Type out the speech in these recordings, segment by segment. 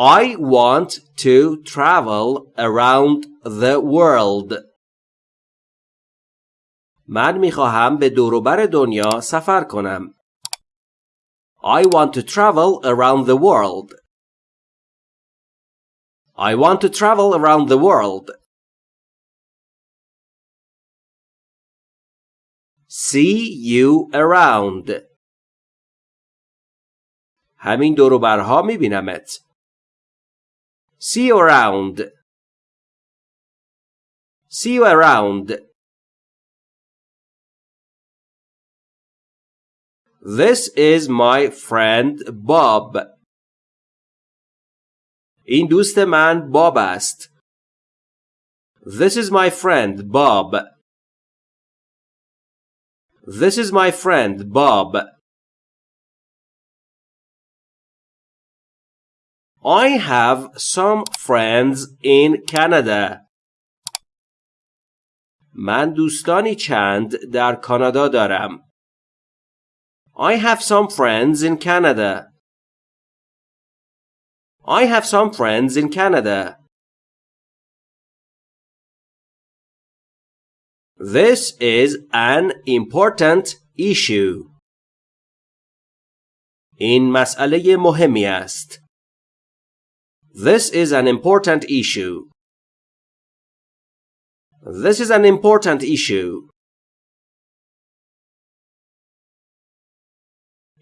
I want to travel around the world. من میخواهم به دوروبر دنیا سفر کنم. I want to travel around the world. I want to travel around the world. See you around. همین دوروبرها میبینمت. See you around. See you around. This is my friend Bob. این دوست من باب است. This is my friend Bob. This is my friend Bob. I have some friends in Canada. من دوستانی چند در کانادا دارم. I have some friends in Canada. I have some friends in Canada. This is an important issue. این مسئله مهمی است. This is an important issue. This is an important issue.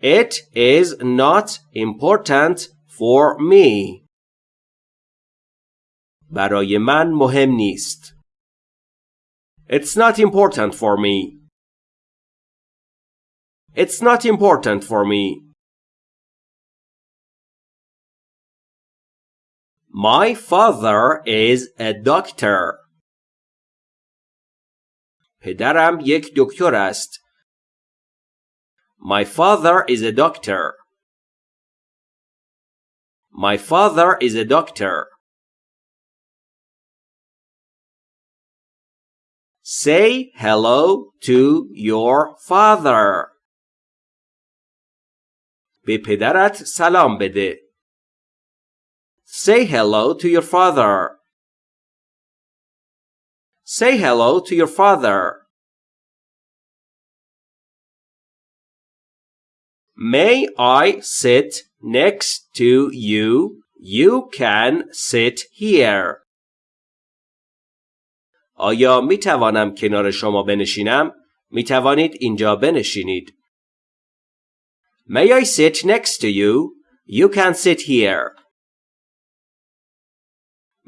It is not important for me. برای من مهم نیست. It's not important for me. It's not important for me. My father is a doctor. پدرم یک دکتر است. My father is a doctor. My father is a doctor. Say hello to your father. به پدرت سلام بده. Say hello to your father. Say hello to your father. May I sit next to you? You can sit here. آیا می توانم کنار شما بنشینم؟ می توانید اینجا بنشینید. May I sit next to you? You can sit here.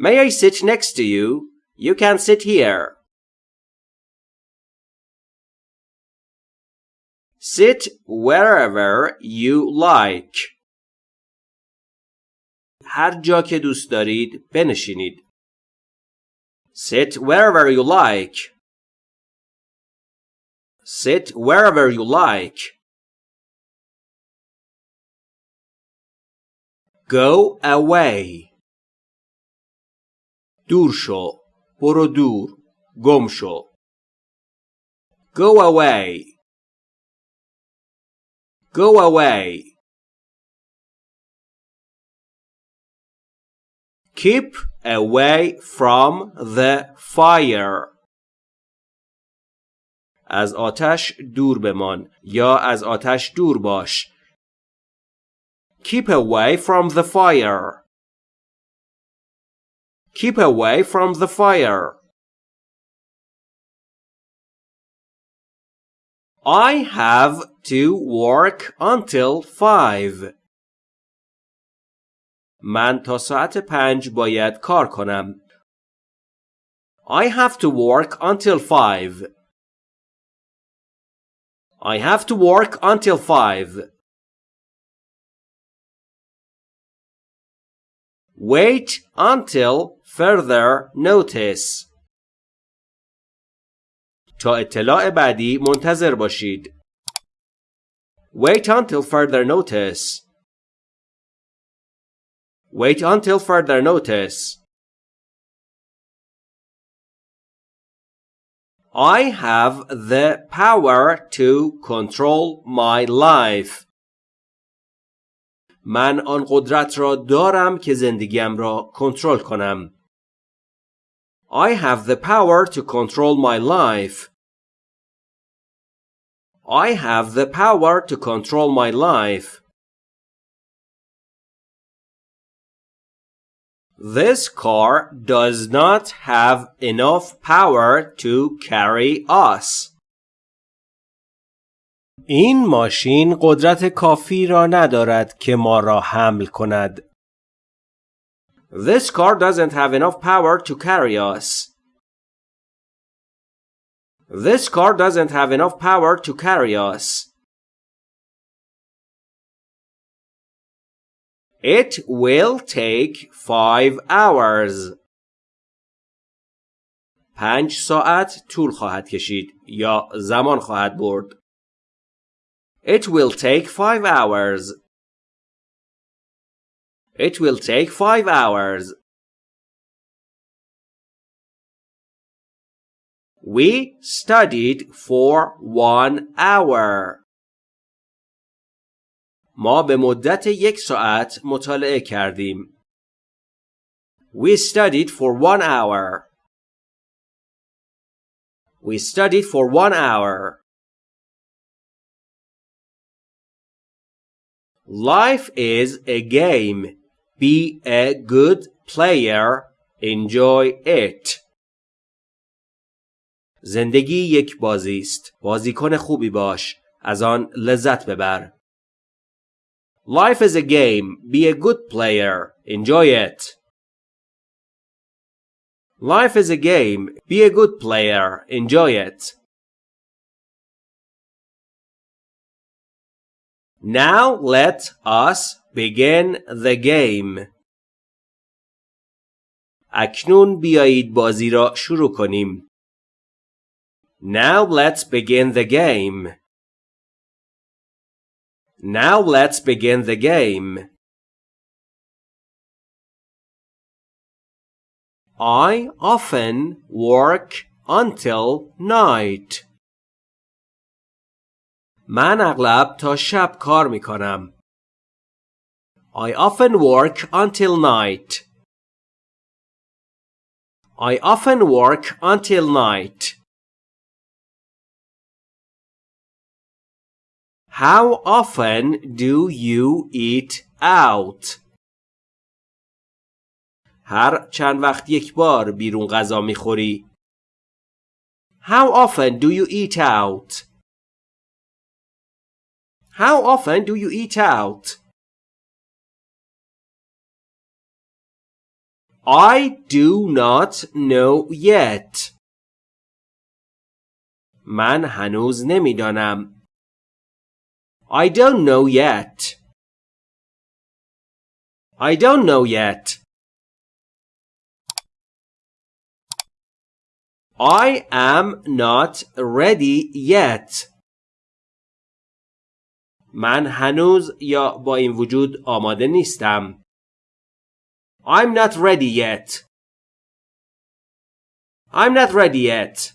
May I sit next to you? You can sit here. Sit wherever you like. هر جا که دوست دارید بنشینید. Sit wherever you like. Sit wherever you like. Go away. دور شو. برو دور. گم شو. Go away. Go away. Keep away from the fire. از آتش دور بمان یا از آتش دور باش. Keep away from the fire. Keep away from the fire. I have to work until five. من تا ساعت پنج باید کار کنم. I have to work until five. I have to work until five. Wait until further notice. تا اطلاع بعدی منتظر باشید. Wait until further notice. Wait until further notice. I have the power to control my life. من آن قدرت را دارم که زندگیم را کنترل کنم. I have the power to control my life. I have the power to control my life. This car does not have enough power to carry us. این ماشین قدرت کافی را ندارد که ما را حمل کند. This car doesn't have enough power to carry us. This car doesn't have enough power to carry us. It will take five hours. پنج ساعت طول خواهد کشید یا زمان خواهد برد. It will take five hours. It will take five hours. We studied for one hour. ما به مدت یک ساعت مطالعه کردیم. We studied for one hour. We studied for one hour. Life is a game. Be a good player. Enjoy it. زندگی یک بازی است. بازیکن خوبی باش. از آن لذت ببر. Life is a game. Be a good player. Enjoy it. Life is a game. Be a good player. Enjoy it. Now let us begin the game. اکنون بیایید بازی را شروع کنیم. Now let's begin the game. Now let's begin the game. I often work until night. من اغلب تا شب کار می کنم. I often work until night. I often work until night. How often do you eat out? هر چند وقت یک بار بیرون غذا می‌خوری؟ How often do you eat out? How often do you eat out? I do not know yet. من هنوز نمیدانم. I don't know yet. I don't know yet. I am not ready yet. من هنوز یا با این وجود آماده نیستم. I'm not ready yet. I'm not ready yet.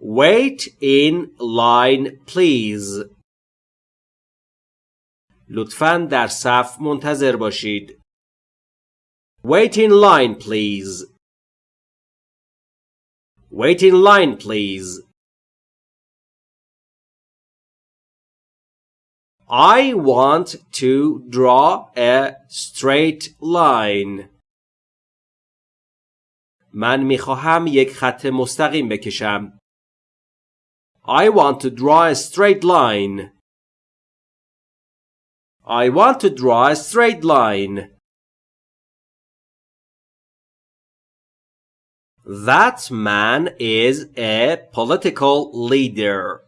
Wait in line please. لطفاً در صف منتظر باشید. Wait in line please. Wait in line please. I want to draw a straight line. من میخواهم یک خط مستقیم بکشم. I want to draw a straight line. I want to draw a straight line. That man is a political leader.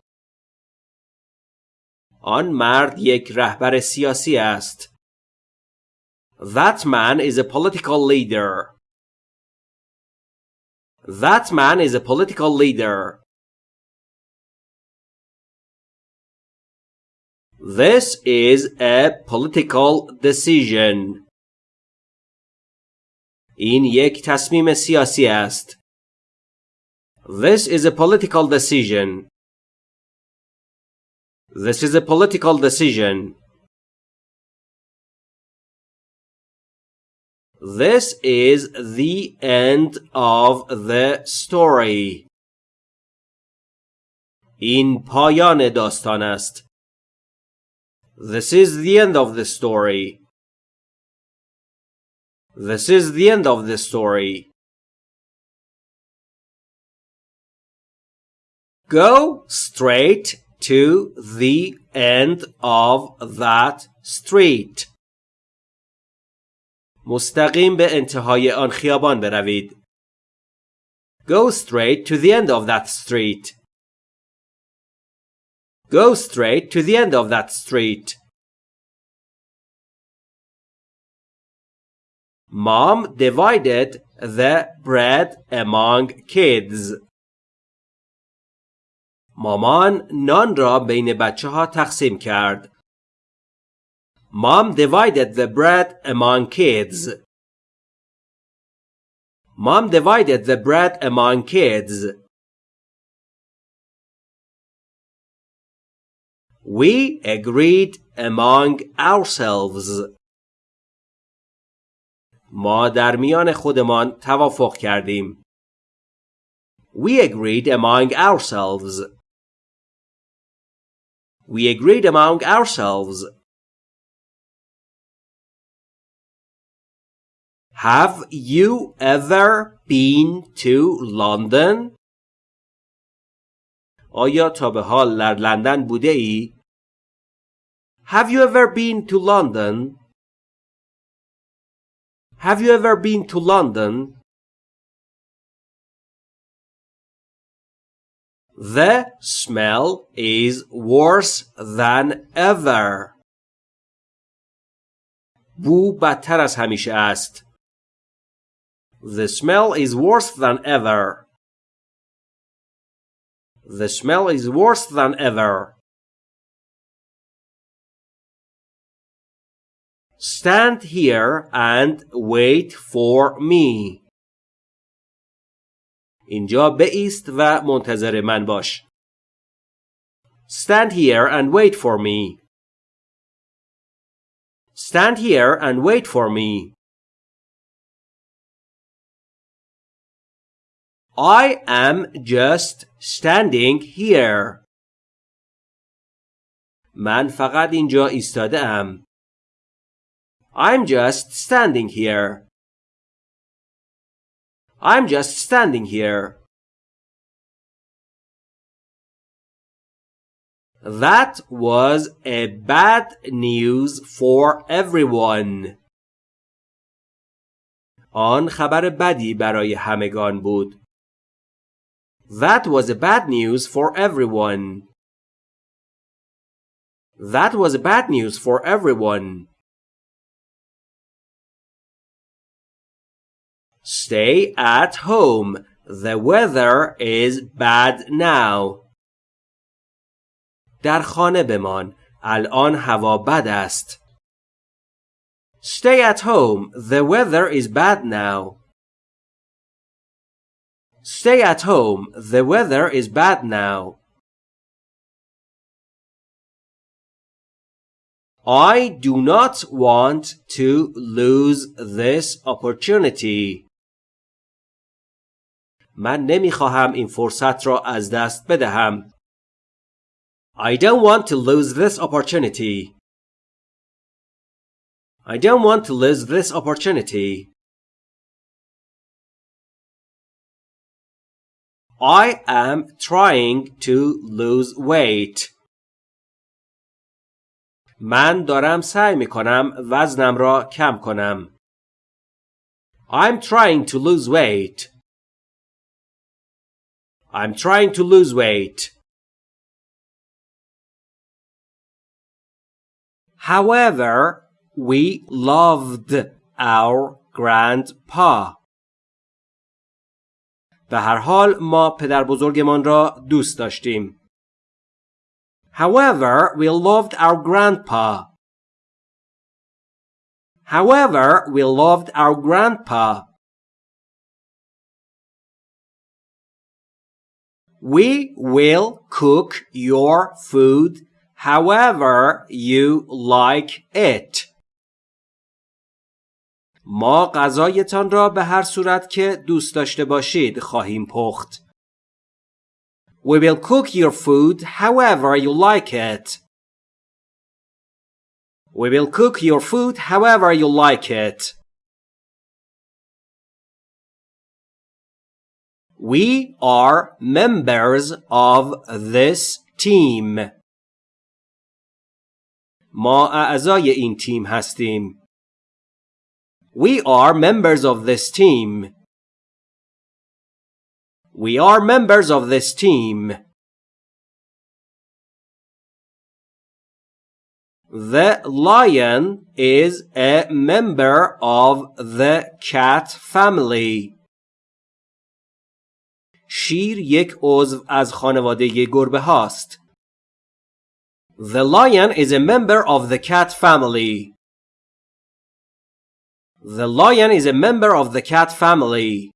آن مرد یک رهبر سیاسی است. That man is a political leader. That man is a political leader. This is a political decision. این یک تصمیم سیاسی است. This is a political decision. This is a political decision. This is the end of the story. این پایان داستان است. This is the end of the story. This is the end of the story. Go straight to the end of that street. مستقیم به انتهای آن خیابان بروید. Go straight to the end of that street. Go straight to the end of that street. Mom divided the bread among kids. مامان نان را بین بچه ها تقسیم کرد. Mom divided the bread among kids. Mom divided the bread among kids. We agreed among ourselves. ما در میان خودمان توافق کردیم. We agreed among ourselves. We agreed among ourselves. Have you ever been to London? آیا تا به حال در لندن بوده ای؟ Have you ever been to London? Have you ever been to London? The smell is worse than ever. بو بدتر از همیشه است. The smell is worse than ever. The smell is worse than ever. Stand here and wait for me. اینجا بایست و منتظر من باش. Stand here and wait for me. Stand here and wait for me. I am just standing here. من فقط اینجا ایستاده ام. I'm just standing here. I'm just standing here. That was a bad news for everyone. آن خبر بدی برای همگان بود. That was a bad news for everyone. That was bad news for everyone. Stay at home. The weather is bad now. در خانه بمان. الان هوا بد است. Stay at home. The weather is bad now. Stay at home. The weather is bad now. I do not want to lose this opportunity. من نمی‌خواهم این فرصت را از دست بدهم. I don't want to lose this opportunity. I don't want to lose this opportunity. I am trying to lose weight. من دارم سعی می کنم وزنم را کم کنم. I'm trying to lose weight. I'm trying to lose weight. However, we loved our grandpa. به هر حال ما پدر بزرگمان را دوست داشتیم. However, we loved our grandpa. However, we loved our grandpa. We will cook your food however you like it. ما غذایتان را به هر صورت که دوست داشته باشید خواهیم پخت. We will cook your food however you like it. We will cook your food however you like it. We are members of this team. ما اعضای این تیم هستیم. We are members of this team. We are members of this team. The lion is a member of the cat family. شیر یک عضو از خانواده گربه هاست. The lion is a member of the cat family. The lion is a member of the cat family.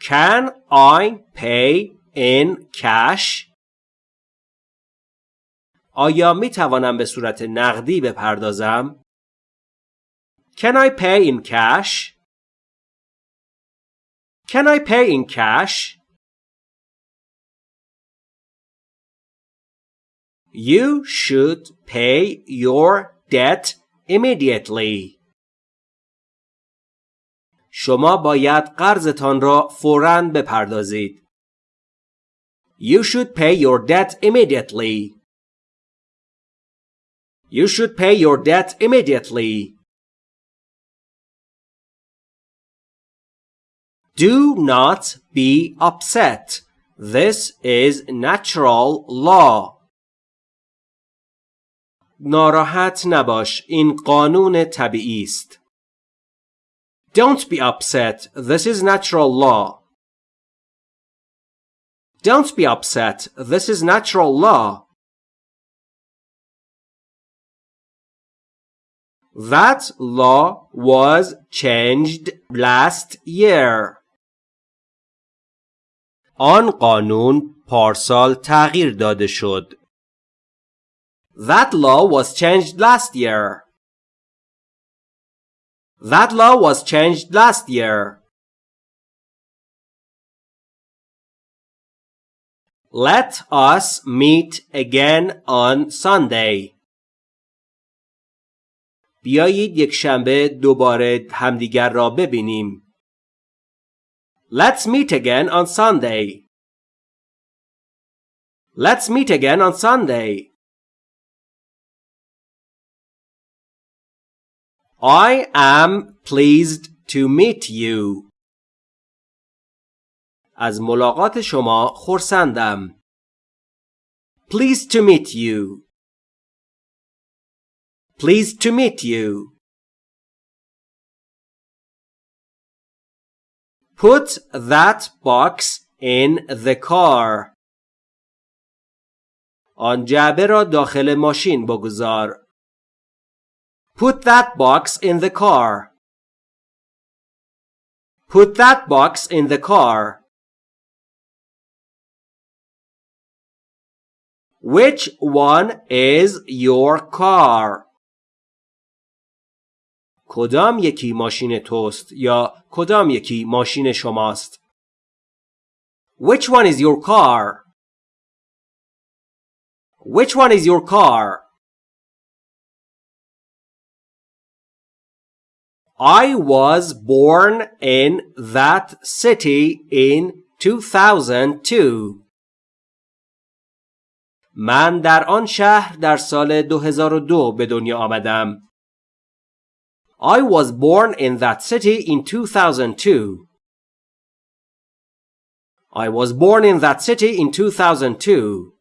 Can I pay in cash? آیا می توانم به صورت نقدی بپردازم؟ Can I pay in cash? Can I pay in cash? You should pay your debt immediately. شما باید قرضتان را فوراً بپردازید. You should pay your debt immediately. You should pay your debt immediately. Do not be upset. This is natural law. ناراحت نباش. این قانون طبیعی است. Don't be upset. This is natural law. Don't be upset. This is natural law. That law was changed last year. آن قانون پارسال تغییر داده شد. That law was changed last year. That law was changed last year. Let us meet again on Sunday. بیایید یک شنبه دوباره همدیگر را ببینیم. Let's meet again on Sunday. Let's meet again on Sunday. I am pleased to meet you. از ملاقات شما خرسندم. Pleased to meet you. Pleased to meet you. Put that box in the car. آن جعبه را داخل ماشین بگذار. Put that box in the car. Put that box in the car. Which one is your car? کدام یکی ماشین توست یا کدام یکی ماشین شماست؟ Which one is your car? Which one is your car? I was born in that city in 2002. من در آن شهر در سال 2002 به دنیا آمدم. I was born in that city in 2002. I was born in that city in 2002.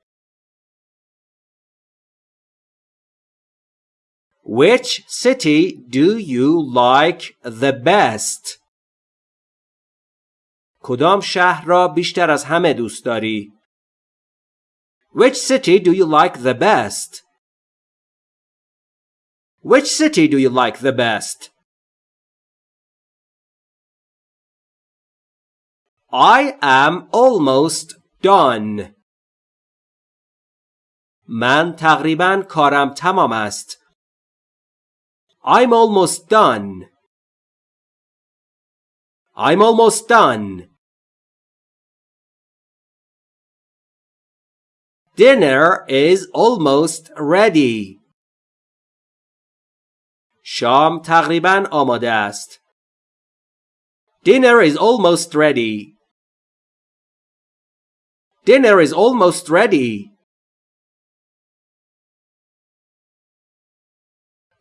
Which city do you like the best? کدام شهر را بیشتر از همه دوست داری؟ Which city do you like the best? Which city do you like the best? I am almost done من تقریبا کارم تمام است I'm almost done I'm almost done Dinner is almost ready. شام تقریبا آماده است. Dinner is almost ready. Dinner is almost ready.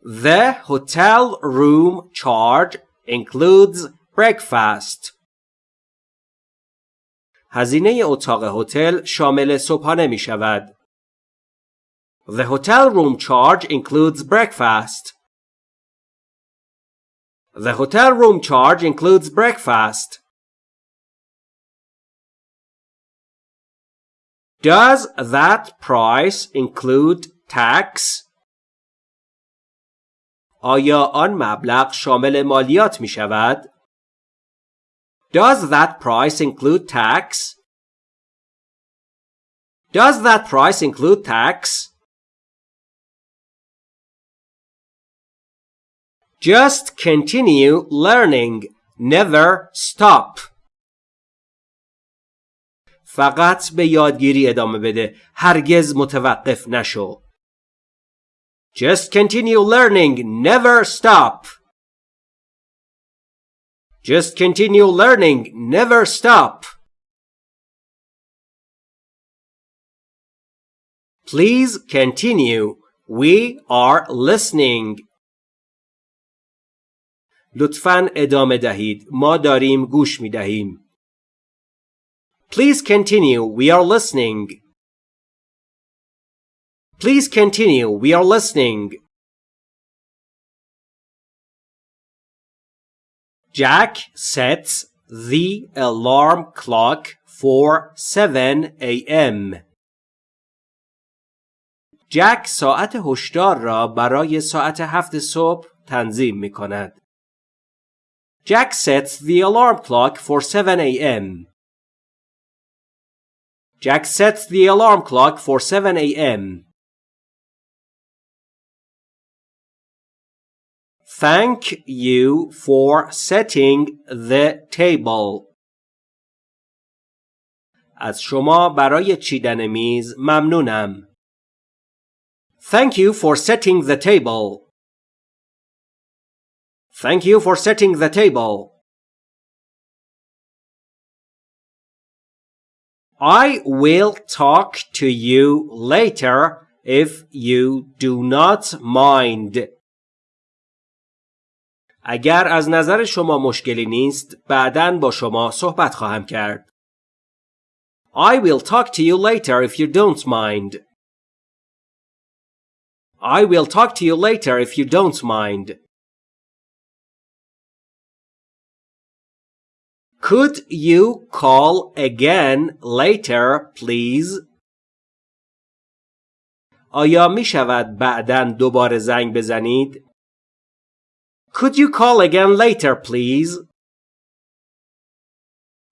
The hotel room charge includes breakfast. هزینه اتاق هتل شامل صبحانه می شود. The hotel room charge includes breakfast. The hotel room charge includes breakfast. Does that price include tax? آیا آن مبلغ شامل مالیات می شود؟ Does that price include tax? Does that price include tax? Just continue learning. Never stop. فقط به یادگیری ادامه بده. هرگز متوقف نشو. Just continue learning. Never stop. Just continue learning. Never stop. Please continue. We are listening. لطفاً ادامه دهید. ما داریم گوش می دهیم. Please continue. We are listening. Please continue. We are listening. Jack sets the alarm clock for 7 a.m. جک ساعت هشدار را برای ساعت هفت صبح تنظیم می کند. Jack sets the alarm clock for 7 a.m. Jack sets the alarm clock for 7 a.m. Thank you for setting the table. از شما برای چیدن میز ممنونم. Thank you for setting the table. Thank you for setting the table. I will talk to you later if you do not mind. اگر از نظر شما مشکلی نیست بعدا با شما صحبت خواهم کرد. I will talk to you later if you don't mind. I will talk to you later if you don't mind. Could you call again later, please? آیا می شود بعدا دوباره زنگ بزنید؟ Could you call again later, please?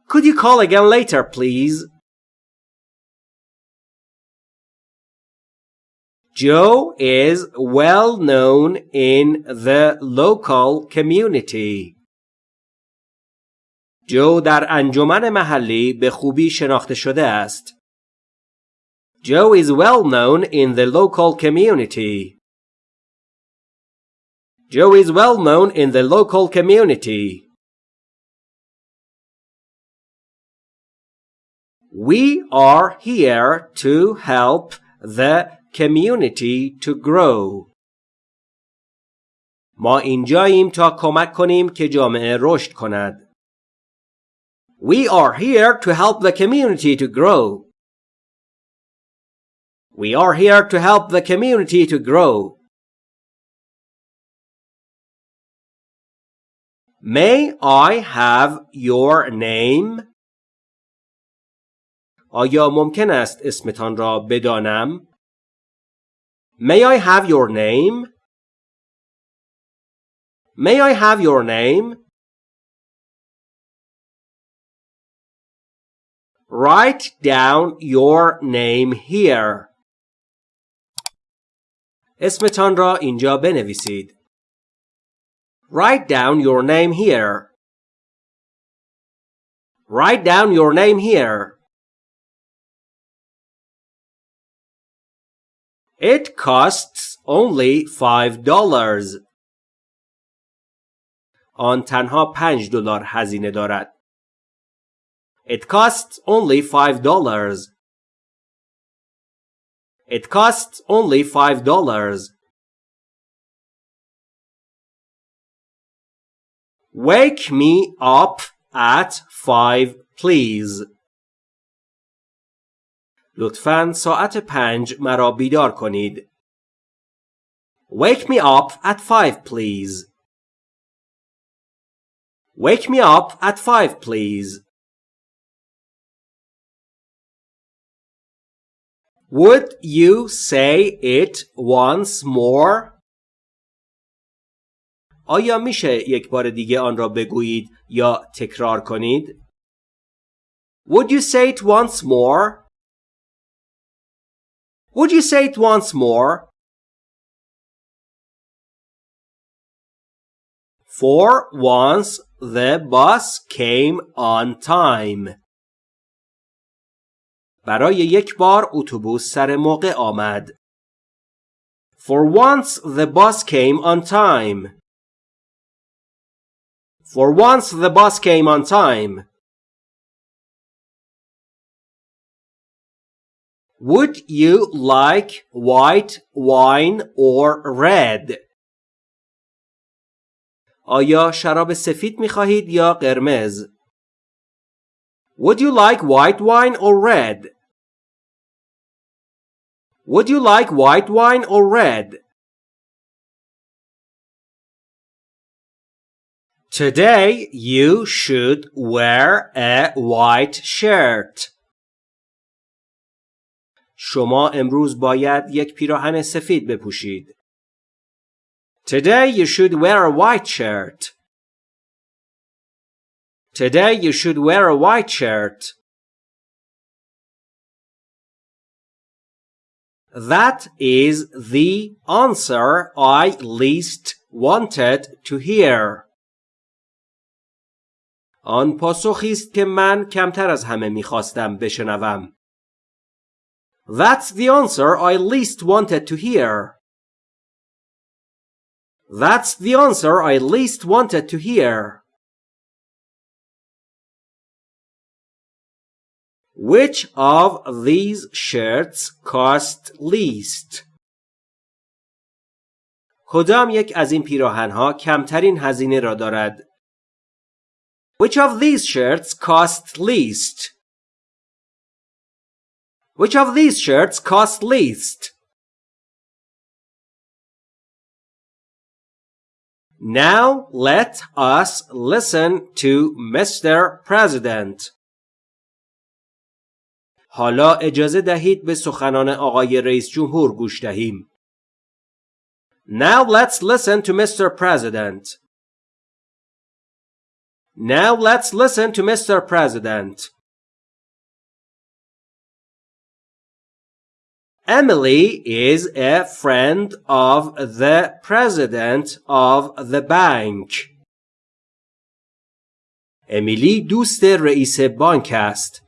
Could you call again later, please? Joe is well known in the local community. جو در انجمن محلی به خوبی شناخته شده است. Joe is well known in the local community. Joe is well known in the local community. We are here to help the community to grow. ما اینجاییم تا کمک کنیم که جامعه رشد کند. We are here to help the community to grow. We are here to help the community to grow. May I have your name? آیا ممکن است اسمتان را بدانم؟ May I have your name? May I have your name? Write down your name here. اسمتان را اینجا بنویسید. Write down your name here. Write down your name here. It costs only five dollars. آن تنها پنج دلار هزینه دارد. It costs only five dollars. It costs only five dollars. Wake me up at five please. لطفاً ساعت پنج مرا بیدار کنید. Wake me up at five please. Wake me up at five please. Would you say it once more? آیا میشه یک بار دیگه آن را بگویید یا تکرار کنید؟ Would you say it once more? Would you say it once more? For once the bus came on time. برای یک بار اتوبوس سر موقع آمد. For once the bus came on time. For once the bus came on time. Would you like white wine or red? آیا شراب سفید می خواهید یا قرمز؟ Would you like white wine or red? Would you like white wine or red? Today you should wear a white shirt. شما امروز باید یک پیراهن سفید بپوشید. Today you should wear a white shirt. Today you should wear a white shirt. That is the answer I least wanted to hear. آن پاسخی است که من کمتر از همه میخواستم بشنوم. That's the answer I least wanted to hear. That's the answer I least wanted to hear. Which of these shirts cost least? کدام یک از این پیراهنها کمترین هزینه را دارد؟ Which of these shirts cost least? Which of these shirts cost least? Now let us listen to Mr. President. حالا اجازه دهید به سخنان آقای رئیس جمهور گوش دهیم. Now let's listen to Mr. President. Now let's listen to Mr. President. Emily is a friend of the president of the bank. امیلی دوست رئیس بانک است.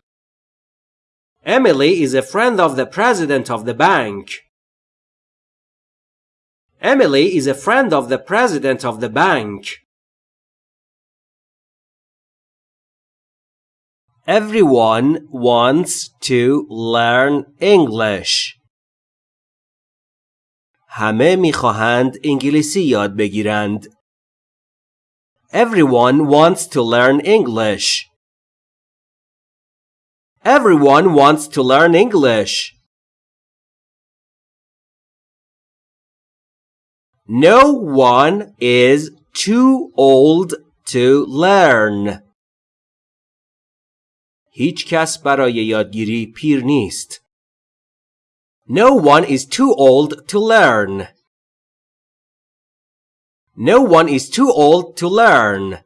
Emily is a friend of the president of the bank. Emily is a friend of the president of the bank. Everyone wants to learn English. همه میخواهند انگلیسی یاد بگیرند. Everyone wants to learn English. Everyone wants to learn English. No one is too old to learn. هیچ کس برای یادگیری پیر نیست. No one is too old to learn. No one is too old to learn.